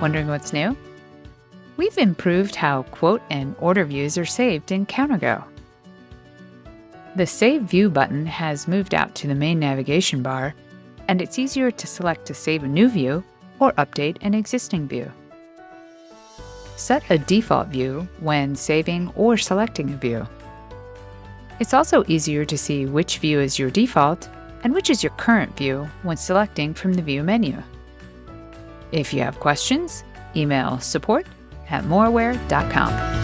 Wondering what's new? We've improved how quote and order views are saved in CounterGo. The Save View button has moved out to the main navigation bar, and it's easier to select to save a new view or update an existing view. Set a default view when saving or selecting a view. It's also easier to see which view is your default and which is your current view when selecting from the View menu. If you have questions, email support at moraware.com.